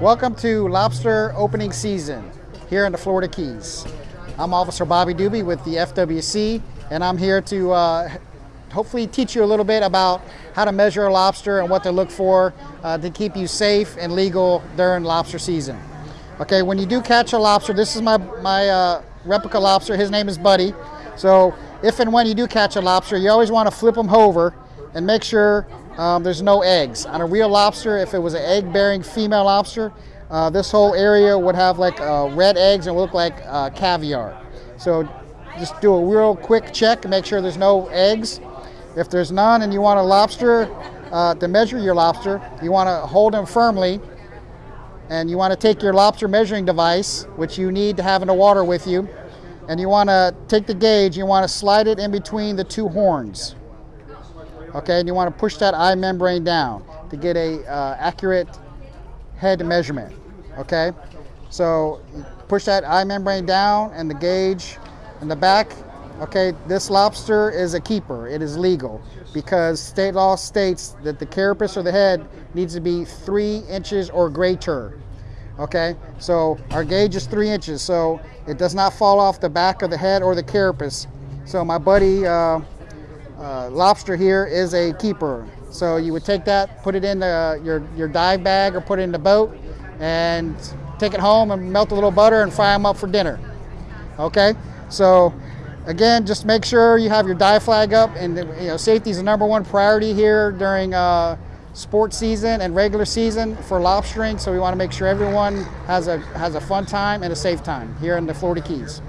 Welcome to lobster opening season here in the Florida Keys. I'm Officer Bobby Dube with the FWC, and I'm here to uh, hopefully teach you a little bit about how to measure a lobster and what to look for uh, to keep you safe and legal during lobster season. Okay, when you do catch a lobster, this is my, my uh, replica lobster. His name is Buddy. So if and when you do catch a lobster, you always want to flip them over and make sure um, there's no eggs. On a real lobster, if it was an egg-bearing female lobster, uh, this whole area would have like uh, red eggs and look like uh, caviar. So just do a real quick check and make sure there's no eggs. If there's none and you want a lobster uh, to measure your lobster, you want to hold them firmly and you want to take your lobster measuring device, which you need to have in the water with you, and you want to take the gauge, you want to slide it in between the two horns okay and you want to push that eye membrane down to get a uh, accurate head measurement okay? So push that eye membrane down and the gauge in the back okay? This lobster is a keeper it is legal because state law states that the carapace or the head needs to be three inches or greater okay? So our gauge is three inches so it does not fall off the back of the head or the carapace. So my buddy uh, uh, lobster here is a keeper. So you would take that, put it in the, your, your dive bag or put it in the boat and take it home and melt a little butter and fry them up for dinner. Okay, so again, just make sure you have your dive flag up and you know safety is the number one priority here during uh, sports season and regular season for lobstering. So we want to make sure everyone has a, has a fun time and a safe time here in the Florida Keys.